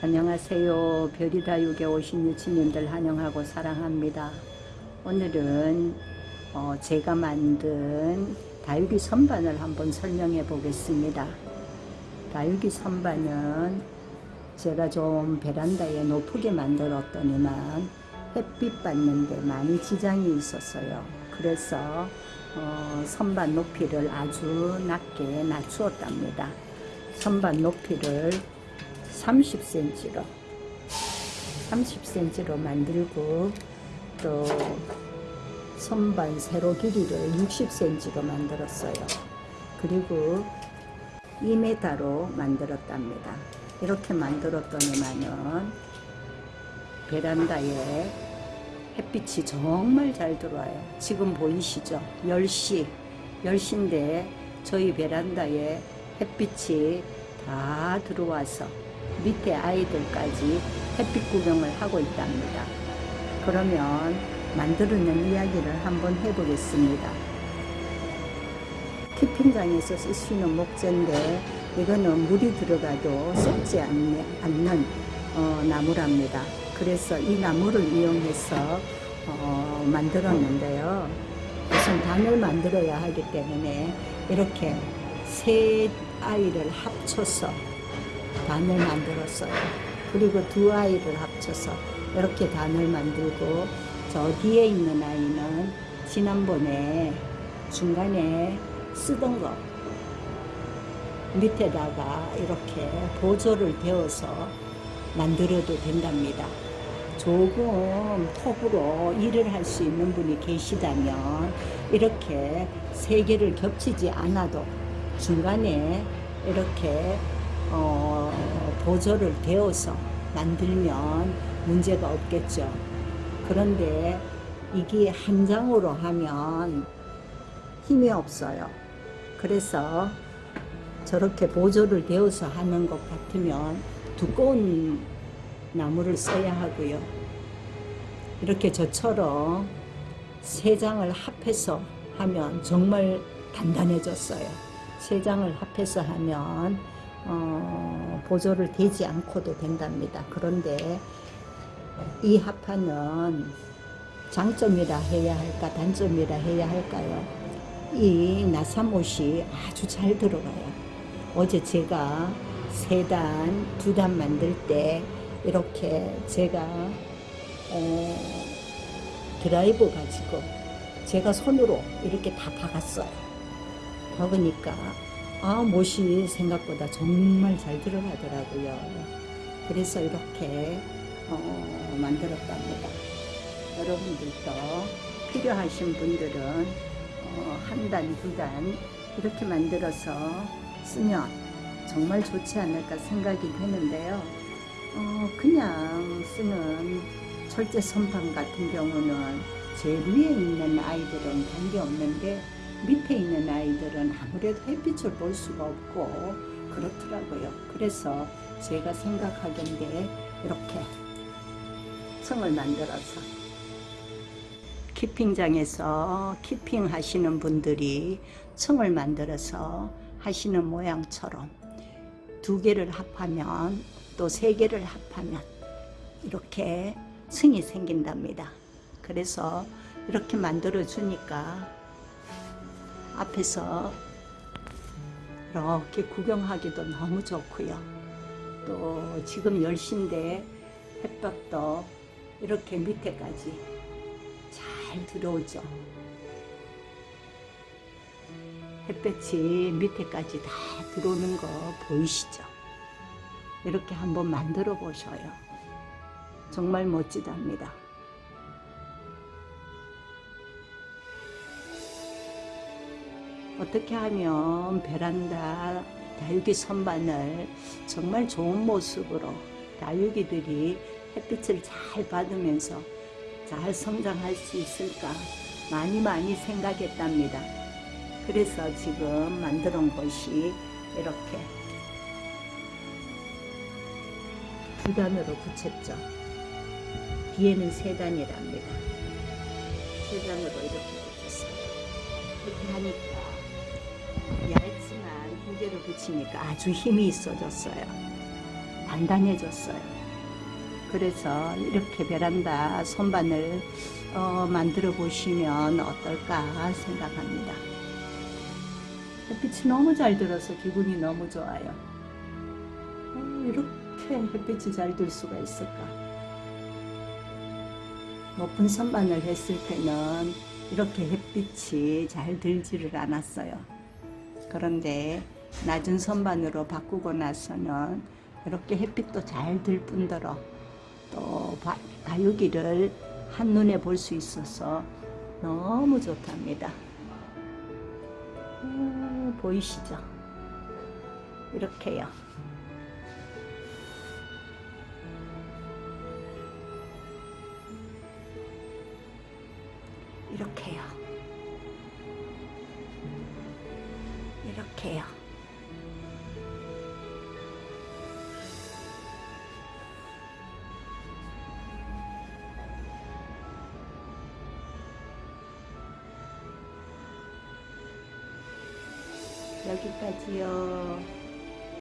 안녕하세요. 별이다육에 오신 유치님들 환영하고 사랑합니다. 오늘은 어, 제가 만든 다육이 선반을 한번 설명해 보겠습니다. 다육이 선반은 제가 좀 베란다에 높게 만들었더니만 햇빛 받는데 많이 지장이 있었어요. 그래서 어, 선반 높이를 아주 낮게 낮추었답니다. 선반 높이를 30cm로 30cm로 만들고 또 선반 세로 길이를 60cm로 만들었어요. 그리고 2m로 만들었답니다. 이렇게 만들었더니만은 베란다에 햇빛이 정말 잘 들어와요. 지금 보이시죠? 10시, 10시인데 저희 베란다에 햇빛이 다 들어와서 밑에 아이들까지 햇빛 구경을 하고 있답니다. 그러면 만들어낸 이야기를 한번 해보겠습니다. 키핑장에서 있는 목재인데 이거는 물이 들어가도 썩지 않는, 어, 나무랍니다. 그래서 이 나무를 이용해서 어, 만들었는데요. 우선 단을 만들어야 하기 때문에 이렇게 세 아이를 합쳐서 단을 만들었어요. 그리고 두 아이를 합쳐서 이렇게 단을 만들고 저 뒤에 있는 아이는 지난번에 중간에 쓰던 거 밑에다가 이렇게 보조를 대어서 만들어도 된답니다. 조금 톱으로 일을 할 수 있는 분이 계시다면 이렇게 세 개를 겹치지 않아도 중간에 이렇게 어, 보조를 대어서 만들면 문제가 없겠죠. 그런데 이게 한 장으로 하면 힘이 없어요. 그래서 저렇게 보조를 대어서 하는 것 같으면 두꺼운 나무를 써야 하고요. 이렇게 저처럼 세 장을 합해서 하면 정말 단단해졌어요. 세 장을 합해서 하면 어, 보조를 대지 않고도 된답니다. 그런데 이 합판은 장점이라 해야 할까 단점이라 해야 할까요? 이 나사못이 아주 잘 들어가요. 어제 제가 세 단, 두 단 만들 때 이렇게 제가 어, 드라이버 가지고 제가 손으로 이렇게 다 박았어요. 박으니까 아 못이 생각보다 정말 잘 들어가더라고요. 그래서 이렇게 어, 만들었답니다. 여러분들도 필요하신 분들은 어, 한 단, 두 단 이렇게 만들어서 쓰면 정말 좋지 않을까 생각이 되는데요. 어, 그냥 쓰는 철제 선반 같은 경우는 제일 위에 있는 아이들은 관계없는데 밑에 있는 아이들은 아무래도 햇빛을 볼 수가 없고 그렇더라고요. 그래서 제가 생각하기인데 이렇게 층을 만들어서 키핑장에서 키핑 하시는 분들이 층을 만들어서 하시는 모양처럼 두 개를 합하면 또 세 개를 합하면 이렇게 층이 생긴답니다. 그래서 이렇게 만들어 주니까 앞에서 이렇게 구경하기도 너무 좋고요. 또 지금 10시인데 햇볕도 이렇게 밑에까지 잘 들어오죠. 햇볕이 밑에까지 다 들어오는 거 보이시죠? 이렇게 한번 만들어 보셔요. 정말 멋지답니다. 어떻게 하면 베란다 다육이 선반을 정말 좋은 모습으로 다육이들이 햇빛을 잘 받으면서 잘 성장할 수 있을까 많이 많이 생각했답니다. 그래서 지금 만들어 온 것이 이렇게 두 단으로 붙였죠. 뒤에는 세 단이랍니다. 세 단으로 이렇게 붙였어요. 이렇게 하니까 얇지만 두 개를 붙이니까 아주 힘이 있어졌어요. 단단해졌어요. 그래서 이렇게 베란다 선반을 어, 만들어 보시면 어떨까 생각합니다. 햇빛이 너무 잘 들어서 기분이 너무 좋아요. 어, 이렇게 햇빛이 잘 들 수가 있을까? 높은 선반을 했을 때는 이렇게 햇빛이 잘 들지를 않았어요. 그런데 낮은 선반으로 바꾸고 나서는 이렇게 햇빛도 잘 들 뿐더러 또 바- 다육이를 한눈에 볼 수 있어서 너무 좋답니다. 음, 보이시죠? 이렇게요. 이렇게요. 이렇게요. 여기까지요.